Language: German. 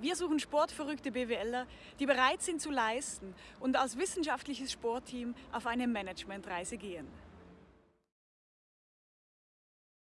Wir suchen sportverrückte BWLer, die bereit sind zu leisten und als wissenschaftliches Sportteam auf eine Managementreise gehen.